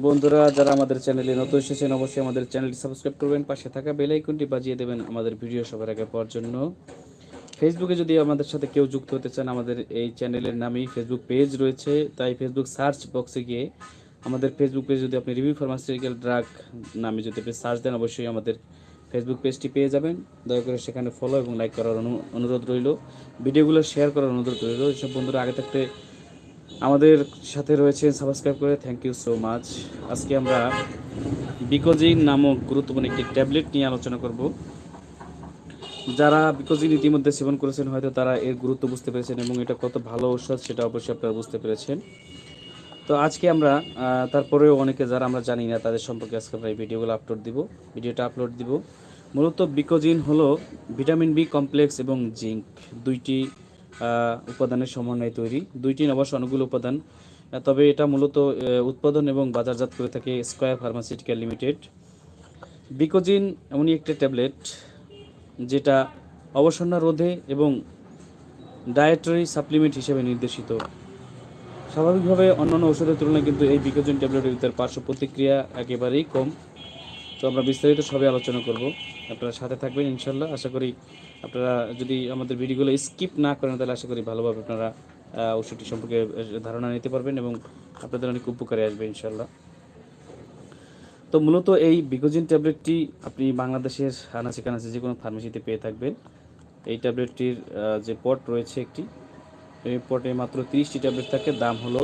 বন্ধুরা, যারা আমাদের চ্যানেলে নতুন এসেছেন, অবশ্যই আমাদের চ্যানেলটি সাবস্ক্রাইব করবেন, পাশে থাকা বেল আইকনটি বাজিয়ে দেবেন আমাদের ভিডিও সবার আগে পাওয়ার জন্য। ফেসবুকে যদি আমাদের সাথে কেউ যুক্ত হতে চান, আমাদের এই চ্যানেলের নামেই ফেসবুক পেজ রয়েছে। তাই ফেসবুক সার্চ বক্সে গিয়ে আমাদের ফেসবুক পেজ যদি আপনি রিভিউ ফার্মাসিউটিক্যাল ড্রাগ নামে যদি আপনি সার্চ দেন, অবশ্যই আমাদের ফেসবুক পেজটি পেয়ে যাবেন। দয়া করে সেখানে ফলো এবং লাইক করার অনু- অনুরোধ রইল। ভিডিওগুলো শেয়ার করার অনুরোধ রইল। এসব বন্ধুরা আগে থাকতে আমাদের সাথে রয়েছেন সাবস্ক্রাইব করে থ্যাংক ইউ সো মাচ আজকে আমরা বিকোজিন নামক গুরুত্বপূর্ণ একটি ট্যাবলেট নিয়ে আলোচনা করব। যারা বিকোজিন ইতিমধ্যে সেবন করেছেন, হয়তো তারা এর গুরুত্ব বুঝতে পেরেছেন এবং এটা কত ভালো ঔষধ সেটা অবশ্যই আপনারা বুঝতে পেরেছেন। তো আজকে আমরা তারপরেও অনেকে যারা আমরা জানি না, তাদের সম্পর্কে আজকে আমরা এই ভিডিওগুলো আপলোড দিব, ভিডিওটা আপলোড দিব। মূলত বিকোজিন হলো ভিটামিন বি কমপ্লেক্স এবং জিঙ্ক দুইটি উপাদানের সমন্বয়ে তৈরি। দুইটি অবশ্য অনুকূল উপাদান। তবে এটা মূলত উৎপাদন এবং বাজারজাত করে থাকে স্কোয়ার ফার্মাসিউটিক্যাল লিমিটেড। বিকোজিন এমনই একটা ট্যাবলেট যেটা অবসন্ন রোধে এবং ডায়েটারি সাপ্লিমেন্ট হিসেবে নির্দেশিত। স্বাভাবিকভাবে অন্যান্য ওষুধের তুলনায় কিন্তু এই বিকোজিন ট্যাবলেটের ভিতরে পার্শ্ব প্রতিক্রিয়া একেবারেই কম। তো আমরা বিস্তারিত সবই আলোচনা করব। আপনারা সাথে থাকবেন ইনশাল্লাহ। আশা করি আপনারা যদি আমাদের ভিডিওগুলো স্কিপ না করেন, তাহলে আশা করি ভালোভাবে আপনারা ওষুধটি সম্পর্কে ধারণা নিতে পারবেন এবং আপনাদের অনেক উপকারে আসবে ইনশাল্লাহ তো মূলত এই বিকোজিন ট্যাবলেটটি আপনি বাংলাদেশের আনাচে কানাচে যে কোনো ফার্মেসিতে পেয়ে থাকবেন। এই ট্যাবলেটটির যে পট রয়েছে একটি, এই পটে মাত্র তিরিশটি ট্যাবলেট থাকে। দাম হলো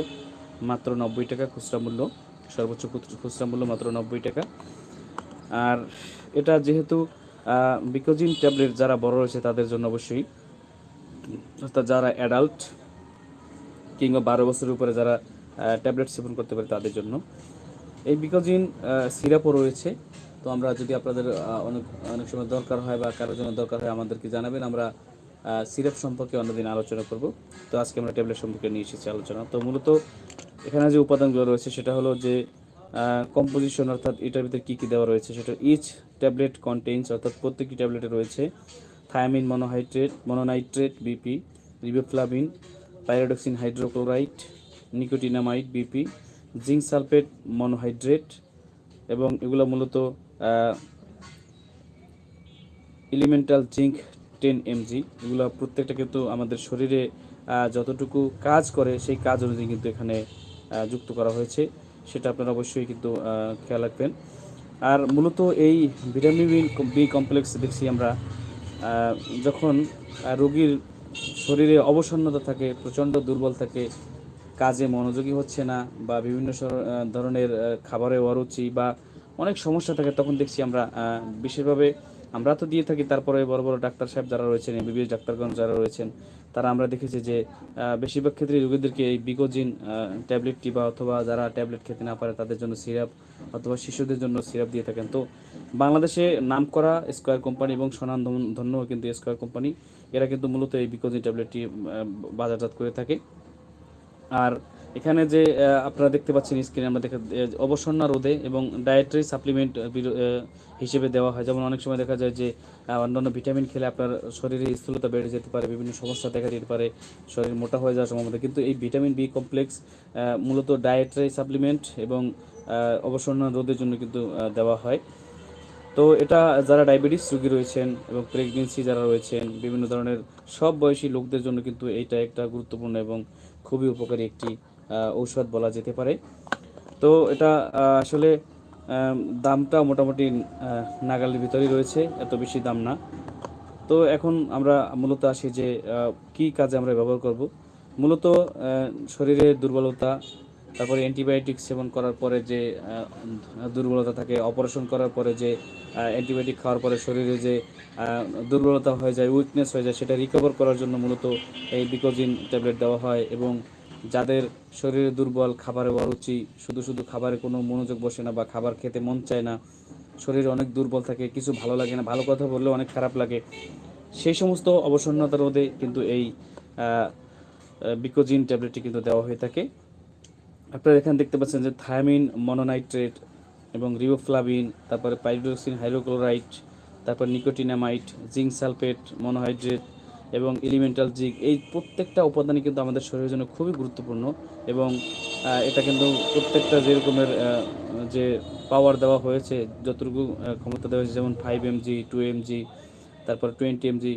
মাত্র নব্বই টাকা, খুচরা মূল্য, সর্বোচ্চ খুচরা মূল্য মাত্র নব্বই টাকা। আর এটা যেহেতু বিকোজিন ট্যাবলেট যারা বড় রয়েছে তাদের জন্য অবশ্যই, অর্থাৎ যারা অ্যাডাল্ট কিংবা বারো বছরের উপরে যারা ট্যাবলেট সেবন করতে পারে তাদের জন্য। এই বিকোজিন সিরাপও রয়েছে। তো আমরা যদি আপনাদের অনেক অনেক সময় দরকার হয় বা কারোর জন্য দরকার হয় আমাদেরকে জানাবেন, আমরা সিরাপ সম্পর্কে অন্যদিন আলোচনা করব। তো আজকে আমরা ট্যাবলেট সম্পর্কে নিয়ে এসেছি আলোচনা। তো মূলত এখানে যে উপাদানগুলো রয়েছে সেটা হলো যে কম্পোজিশন অর্থাৎ এটার ভিতরে কী কী দেওয়া রয়েছে সেটা ইচ ট্যাবলেট কন্টেইনস, অর্থাৎ প্রত্যেকটি ট্যাবলেটে রয়েছে thiamine, monohydrate, mononitrate, BP, riboflavin, pyridoxine hydrochloride, nicotinamide, BP, zinc sulphate, monohydrate এবং এগুলো মূলত এলিমেন্টাল জিঙ্ক টেন এমজি। এগুলো প্রত্যেকটা কিন্তু আমাদের শরীরে যতটুকু কাজ করে সেই কাজ অনুযায়ী কিন্তু এখানে যুক্ত করা হয়েছে। সেটা আপনারা অবশ্যই কিন্তু খেয়াল রাখবেন। আর মূলত এই ভিটামিন বি কমপ্লেক্স দেখছি আমরা যখন রোগীর শরীরে অবসন্নতা থাকে, প্রচণ্ড দুর্বল থাকে, কাজে মনোযোগী হচ্ছে না বা বিভিন্ন ধরনের খাবারে অরুচি বা অনেক সমস্যা থাকে, তখন দেখছি আমরা বিশেষভাবে আমরা তো দিয়ে থাকি, তারপরে বড় বড় ডাক্তার সাহেব যারা রয়েছেন এমবিবিএস ডাক্তারগণ যারা রয়েছেন, তারা আমরা দেখেছি যে বেশিরভাগ ক্ষেত্রে রোগীদেরকে এই বিকোজিন ট্যাবলেটটি বা অথবা যারা ট্যাবলেট খেতে না পারে তাদের জন্য সিরাপ অথবা শিশুদের জন্য সিরাপ দিয়ে থাকেন। তো বাংলাদেশে নামকরা স্কোয়ার কোম্পানি এবং সনান ধন্য কিন্তু স্কোয়ার কোম্পানি, এরা কিন্তু মূলত এই বিকোজিন ট্যাবলেটটি বাজারজাত করে থাকে। আর এখানে যে আপনারা দেখতে পাচ্ছেন স্ক্রিনে আমরা দেখা আহ, অবসন্ন রোধে এবং ডায়েটারি সাপ্লিমেন্ট হিসেবে দেওয়া হয়। যেমন অনেক সময় দেখা যায় যে অন্যান্য ভিটামিন খেলে আপনার শরীরে স্থূলতা বেড়ে যেতে পারে বিভিন্ন সমস্যা দেখা দিতে পারে শরীর মোটা হয়ে যাওয়ার সম্ভাবনা। কিন্তু এই ভিটামিন বি কমপ্লেক্স মূলত ডায়েটারি সাপ্লিমেন্ট এবং আহ, অবসন্ন রোধের জন্য কিন্তু দেওয়া হয়। তো এটা যারা ডায়াবেটিস রোগী রয়েছেন এবং প্রেগনেন্সি যারা রয়েছেন বিভিন্ন ধরনের সব বয়সী লোকদের জন্য কিন্তু এইটা একটা গুরুত্বপূর্ণ এবং খুবই উপকারী একটি ঔষধ বলা যেতে পারে। তো এটা আসলে দামটা মোটামুটি নাগালের ভিতরেই রয়েছে, এত বেশি দাম না। তো এখন আমরা মূলত আসি যে কি কাজে আমরা ব্যবহার করব। মূলত শরীরের দুর্বলতা, তারপরে অ্যান্টিবায়োটিক সেবন করার পরে যে দুর্বলতা থাকে, অপারেশন করার পরে যে অ্যান্টিবায়োটিক খাওয়ার পরে শরীরে যে দুর্বলতা হয়ে যায়, উইকনেস হয়ে যায়, সেটা রিকভার করার জন্য মূলত এই বিকোজিন ট্যাবলেট দেওয়া হয় এবং যাদের শরীরে দুর্বল, খাবারে অরুচি, শুধু শুধু খাবারে কোনো মনোযোগ বসে না বা খাবার খেতে মন চায় না, শরীরে অনেক দুর্বল থাকে, কিছু ভালো লাগে না, ভালো কথা বললেও অনেক খারাপ লাগে। সেই সমস্ত অবসন্নতা রোধে কিন্তু এই বিকোজিন ট্যাবলেটটি কিন্তু দেওয়া হয়ে থাকে। আপনারা এখানে দেখতে পাচ্ছেন যে থায়ামিন, মনোনাইট্রেট এবং রিওফ্লাভিন, তারপরে পাইরোক্সিন হাইড্রোক্লোরাইড তারপর নিকোটিনামাইট, জিঙ্ক সালফেট, মনোহাইড্রেট এবং এলিমেন্টাল জিঙ্ক এই প্রত্যেকটা উপাদানই কিন্তু আমাদের শরীরের জন্য খুবই গুরুত্বপূর্ণ এবং এটা কিন্তু প্রত্যেকটা যে রকমের যে পাওয়ার দেওয়া হয়েছে, যতটুকু ক্ষমতা দেওয়া হয়েছে, যেমন ফাইভ এমজি টু এমজি তারপর টোয়েন্টি এমজি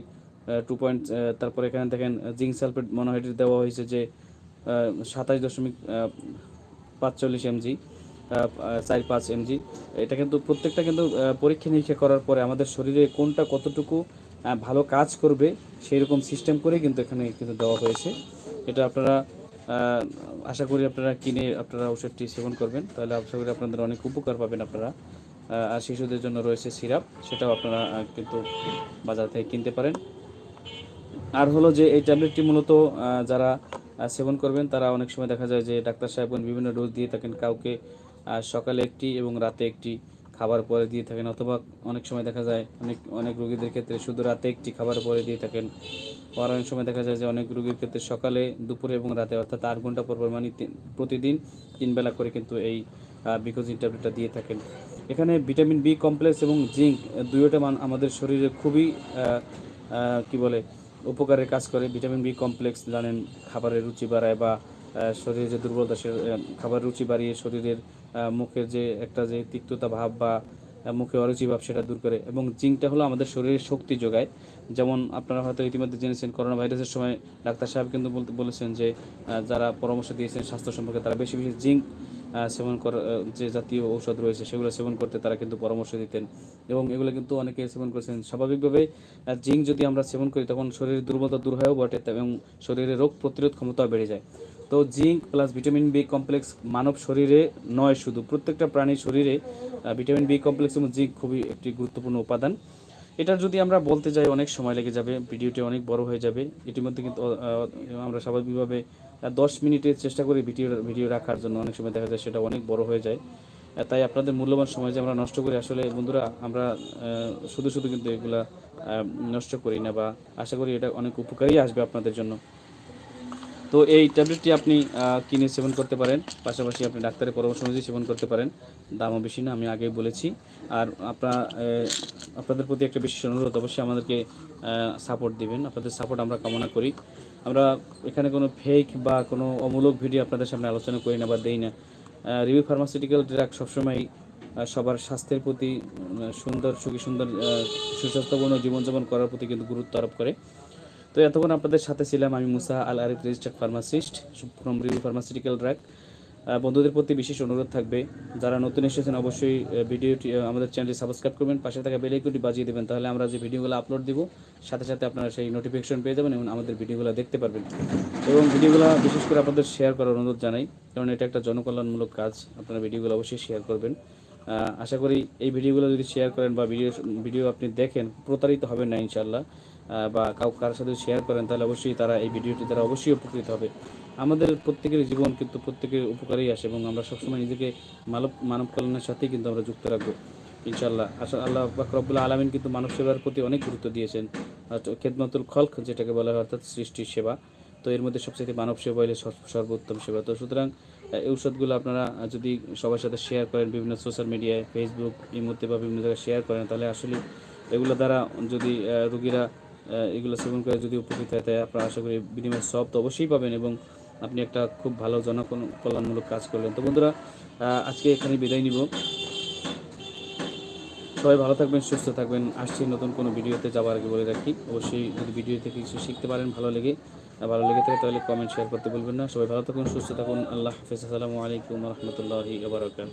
টু পয়েন্ট তারপর এখানে দেখেন জিঙ্ক সালফেট মনোহাইড্রেট দেওয়া হয়েছে যে সাতাশ দশমিক পাঁচচল্লিশ এমজি চার পাঁচ এমজি এটা কিন্তু প্রত্যেকটা কিন্তু পরীক্ষা নিরীক্ষা করার পরে আমাদের শরীরে কোনটা কতটুকু ভালো কাজ করবে সেই রকম সিস্টেম করে কিন্তু এখানে কিন্তু দেওয়া হয়েছে। এটা আপনারা আশা করি আপনারা কিনে আপনারা ওষুধটি সেবন করবেন। তাহলে আশা করি আপনাদের অনেক উপকার পাবেন আপনারা। আর শিশুদের জন্য রয়েছে সিরাপ, সেটাও আপনারা কিন্তু বাজার থেকে কিনতে পারেন। আর হলো যে এই ট্যাবলেটটি মূলত যারা সেবন করবেন, তারা অনেক সময় দেখা যায় যে ডাক্তার সাহেবগণ বিভিন্ন ডোজ দিয়ে থাকেন। কাউকে সকালে একটি এবং রাতে একটি। খাবার পরে দিয়ে থাকেন, অথবা অনেক সময় দেখা যায় অনেক অনেক রোগীদের ক্ষেত্রে শুধু রাতে একটি খাবার পরে দিয়ে থাকেন। আর অনেক সময় দেখা যায় যে অনেক রোগীর ক্ষেত্রে সকালে, দুপুরে এবং রাতে, অর্থাৎ আট ঘণ্টা পর মানে প্রতিদিন তিন বেলা করে কিন্তু এই বিকোজিন ট্যাবলেটটা দিয়ে থাকেন। এখানে ভিটামিন বি কমপ্লেক্স এবং জিঙ্ক দুয়োটা মান আমাদের শরীরে খুবই কি বলে উপকারে কাজ করে। ভিটামিন বি কমপ্লেক্স জানেন, খাবারের রুচি বাড়ায় বা শরীরে যে দুর্বলতা, সে খাবার রুচি বাড়িয়ে শরীরের মুখের যে একটা যে তিক্ততা ভাব বা মুখে অরুচি ভাব, সেটা দূর করে। এবং জিঙ্কটা হলো আমাদের শরীরের শক্তি যোগায়। যেমন আপনারা হয়তো ইতিমধ্যে জেনেছেন করোনা ভাইরাসের সময় ডাক্তার সাহেব কিন্তু বলতে, বলেছেন যে যারা পরামর্শ দিয়েছেন স্বাস্থ্য সম্পর্কে, তারা বেশি বেশি জিঙ্ক সেবন করা যে জাতীয় ঔষধ রয়েছে, সেগুলো সেবন করতে তারা কিন্তু পরামর্শ দিতেন। এবং এগুলো কিন্তু অনেকে সেবন করেছেন। স্বাভাবিকভাবে জিঙ্ক যদি আমরা সেবন করি, তখন শরীরের দুর্বলতা দূর হয়েও বটে, এবং শরীরে রোগ প্রতিরোধ ক্ষমতা বেড়ে যায়। তো zinc plus vitamin B complex মানব শরীরে নয় শুধু, প্রত্যেকটা প্রাণীর শরীরে ভিটামিন বি কমপ্লেক্স এবং জিঙ্ক খুবই একটি গুরুত্বপূর্ণ উপাদান। এটার যদি আমরা বলতে যাই, অনেক সময় লেগে যাবে, ভিডিওটি অনেক বড় হয়ে যাবে। ইতিমধ্যে কিন্তু আমরা স্বাভাবিকভাবে দশ মিনিটের চেষ্টা করি ভিডিও ভিডিও রাখার জন্য। অনেক সময় দেখা যায় সেটা অনেক বড় হয়ে যায়। তাই আপনাদের মূল্যবান সময় যে আমরা নষ্ট করি, আসলে বন্ধুরা, আমরা শুধু শুধু কিন্তু এগুলা নষ্ট করি না বা আশা করি এটা অনেক উপকারী আসবে আপনাদের জন্য। তো এই ট্যাবলেটটি আপনি কিনে সেবন করতে পারেন। পাশাপাশি আপনি ডাক্তারের পরামর্শ অনুযায়ী সেবন করতে পারেন। দামও বেশি না, আমি আগেই বলেছি। আর আপনার আপনাদের প্রতি একটা বিশেষ অনুরোধ, অবশ্যই আমাদেরকে সাপোর্ট দিবেন। আপনাদের সাপোর্ট আমরা কামনা করি। আমরা এখানে কোনো ফেক বা কোনো অমূলক ভিডিও আপনাদের সামনে আলোচনা করি না বা দেই না। রিভিউ ফার্মাসিউটিক্যাল ড্রাগ সবসময় সবার স্বাস্থ্যের প্রতি সুন্দর, সুখী সুন্দর সুস্বাস্থ্যপূর্ণ জীবনযাপন করার প্রতি কিন্তু গুরুত্ব আরোপ করে। তো এতক্ষণ আপনাদের সাথে ছিলাম আমি Musa Al Arif registered pharmacist from Review pharmaceutical drug বন্ধুদের প্রতি বিশেষ অনুরোধ থাকবে, যারা নতুন এসেছেন অবশ্যই ভিডিওটি আমাদের চ্যানেলটি সাবস্ক্রাইব করবেন, পাশে থাকা বেল বাজিয়ে দেবেন, তাহলে আমরা যে ভিডিওগুলো আপলোড দিব, সাথে সাথে আপনারা সেই নোটিফিকেশন পেয়ে যাবেন এবং আমাদের ভিডিওগুলো দেখতে পারবেন। এবং ভিডিওগুলো বিশেষ করে আপনাদের শেয়ার করার অনুরোধ জানাই, কারণ এটা একটা জনকল্যাণমূলক কাজ, আপনারা ভিডিওগুলো অবশ্যই শেয়ার করবেন। আশা করি এই ভিডিওগুলো যদি শেয়ার করেন বা ভিডিও ভিডিও আপনি দেখেন, প্রতারিত হবেন না ইনশাল্লাহ বা কাউ, কারোর সাথে শেয়ার করেন, তাহলে অবশ্যই তারা এই ভিডিওটি দ্বারা অবশ্যই উপকৃত হবে। আমাদের প্রত্যেকের জীবন কিন্তু প্রত্যেকের উপকারেই আসে এবং আমরা সবসময় নিজেকে মানব মানব কল্যাণের সাথেই কিন্তু আমরা যুক্ত রাখব ইনশাল্লাহ আসা আল্লাহ বাকরবুল্লাহ আলমিন কিন্তু মানব সেবার প্রতি অনেক গুরুত্ব দিয়েছেন। আর খেদমতুল খলক যেটাকে বলা হয় অর্থাৎ সৃষ্টির সেবা, তো এর মধ্যে সবচেয়ে মানব সেবা হলে সর্বোত্তম সেবা। তো সুতরাং, এই ঔষধগুলো আপনারা যদি সবার সাথে শেয়ার করেন, বিভিন্ন সোশ্যাল মিডিয়ায় ফেসবুক মধ্যে বা বিভিন্ন জায়গায় শেয়ার করেন, তাহলে আসলে এগুলো দ্বারা যদি রুগীরা এগুলো সেবন করে যদি উপকৃত হয়, তাই আপনারা আশা করি বিনিময় সব তো অবশ্যই পাবেন এবং আপনি একটা খুব ভালো জনকল্যাণমূলক কাজ করলেন। তো বন্ধুরা আজকে এখানে বিদায় নিব। সবাই ভালো থাকবেন, সুস্থ থাকবেন। আসছি নতুন কোনো ভিডিওতে যাওয়ার আগে বলে রাখি। অবশ্যই যদি ভিডিও থেকে কিছু শিখতে পারেন, ভালো লেগে ভালো লেগে থাকে তাহলে কমেন্ট শেয়ার করতে বলবেন না। সবাই ভালো থাকুন, সুস্থ থাকুন। আল্লাহ হাফিজ। আসসালামু আলাইকুম রহমতুল্লাহি আবরাকাত